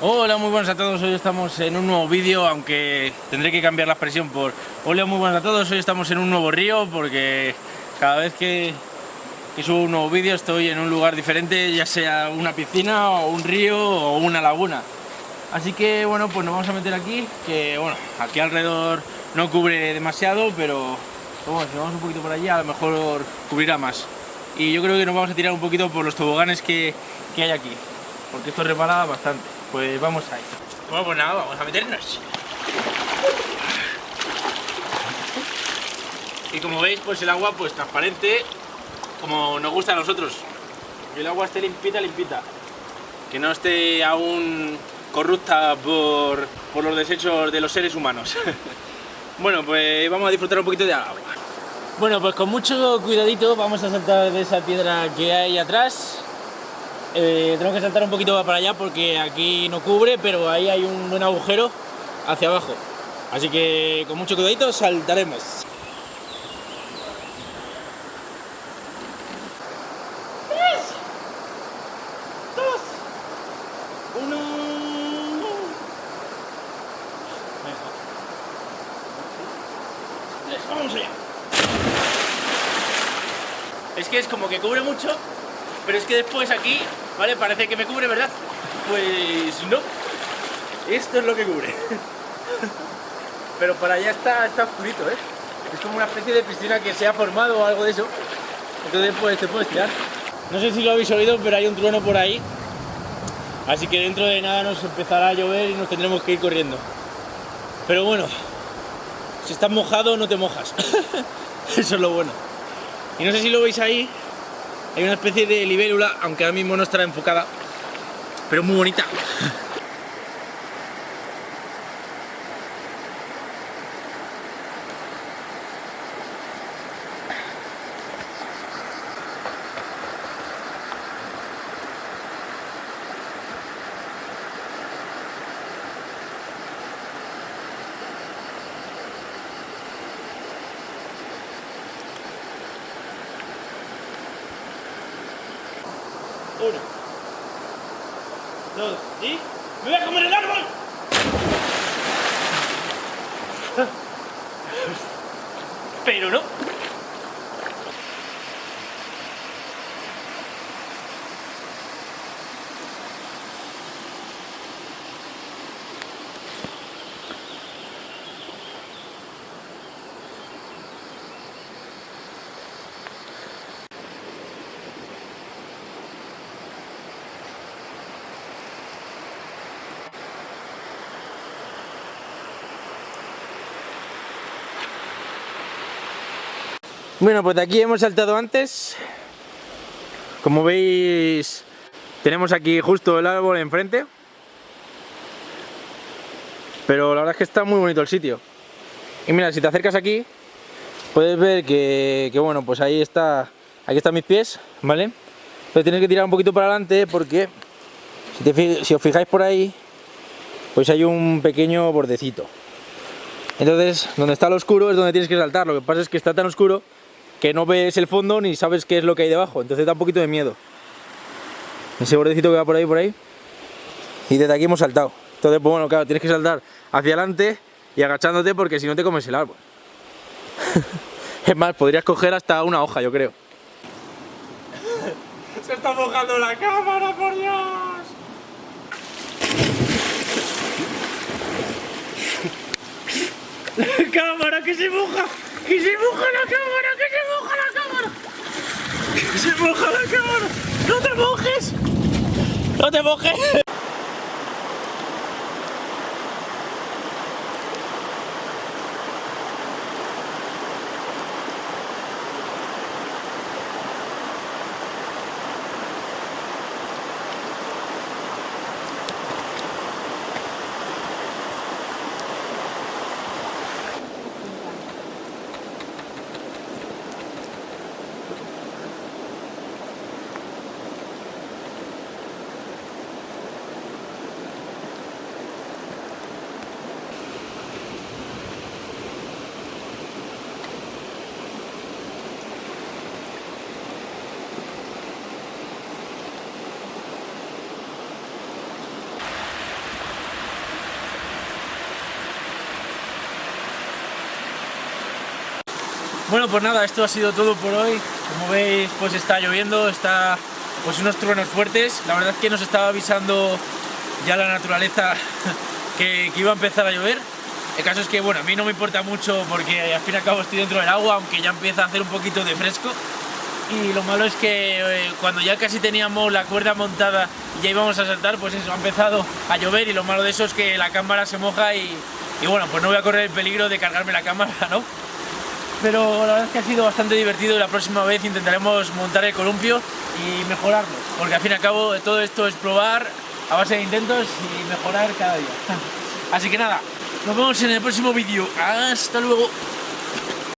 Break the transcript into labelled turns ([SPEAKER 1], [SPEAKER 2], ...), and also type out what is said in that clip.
[SPEAKER 1] Hola, muy buenas a todos, hoy estamos en un nuevo vídeo, aunque tendré que cambiar la expresión por Hola, muy buenas a todos, hoy estamos en un nuevo río porque cada vez que, que subo un nuevo vídeo estoy en un lugar diferente, ya sea una piscina o un río o una laguna. Así que bueno, pues nos vamos a meter aquí, que bueno, aquí alrededor no cubre demasiado, pero bueno, si vamos un poquito por allí a lo mejor cubrirá más. Y yo creo que nos vamos a tirar un poquito por los toboganes que, que hay aquí, porque esto repara bastante. Pues vamos ahí. Bueno, pues nada, vamos a meternos. Y como veis, pues el agua pues transparente, como nos gusta a nosotros. Que el agua esté limpita, limpita. Que no esté aún corrupta por, por los desechos de los seres humanos. bueno, pues vamos a disfrutar un poquito de agua. Bueno, pues con mucho cuidadito vamos a saltar de esa piedra que hay atrás eh, tengo que saltar un poquito para allá porque aquí no cubre, pero ahí hay un buen agujero hacia abajo. Así que con mucho cuidadito saltaremos. ¡Tres! ¡Dos! ¡Uno! ¡Vamos allá! Es que es como que cubre mucho pero es que después aquí, ¿vale? Parece que me cubre, ¿verdad? Pues no. Esto es lo que cubre. Pero para allá está, está oscurito, ¿eh? Es como una especie de piscina que se ha formado o algo de eso. Entonces pues te puedes tirar. No sé si lo habéis oído, pero hay un trueno por ahí. Así que dentro de nada nos empezará a llover y nos tendremos que ir corriendo. Pero bueno, si estás mojado no te mojas. Eso es lo bueno. Y no sé si lo veis ahí, hay una especie de libélula, aunque ahora mismo no estará enfocada, pero muy bonita. Uno. Dos. Y... ¡Me voy a comer el árbol! Pero no. Bueno, pues de aquí hemos saltado antes. Como veis, tenemos aquí justo el árbol enfrente. Pero la verdad es que está muy bonito el sitio. Y mira, si te acercas aquí, puedes ver que, bueno, pues ahí está, aquí están mis pies, ¿vale? Pero tienes que tirar un poquito para adelante porque si, si os fijáis por ahí, pues hay un pequeño bordecito. Entonces, donde está lo oscuro es donde tienes que saltar. Lo que pasa es que está tan oscuro que no ves el fondo ni sabes qué es lo que hay debajo, entonces da un poquito de miedo. Ese bordecito que va por ahí, por ahí, y desde aquí hemos saltado. Entonces, pues bueno, claro, tienes que saltar hacia adelante y agachándote porque si no te comes el árbol. es más, podrías coger hasta una hoja, yo creo. Se está mojando la cámara, por Dios. La cámara que se moja, que se moja la cámara, que se moja la cámara. Que se moja la cámara. No te mojes. No te mojes. Bueno, pues nada, esto ha sido todo por hoy. Como veis, pues está lloviendo, está pues unos truenos fuertes. La verdad es que nos estaba avisando ya la naturaleza que, iba a empezar a llover. El caso es que, bueno, a mí no me importa mucho porque al fin y al cabo estoy dentro del agua, aunque ya empieza a hacer un poquito de fresco y lo malo es que eh, cuando ya casi teníamos la cuerda montada y ya íbamos a saltar, pues eso, ha empezado a llover y lo malo de eso es que la cámara se moja y, y bueno, pues no voy a correr el peligro de cargarme la cámara, ¿no? Pero la verdad es que ha sido bastante divertido y la próxima vez intentaremos montar el columpio y mejorarlo, porque al fin y al cabo todo esto es probar a base de intentos y mejorar cada día. Así que nada, nos vemos en el próximo vídeo. ¡Hasta luego!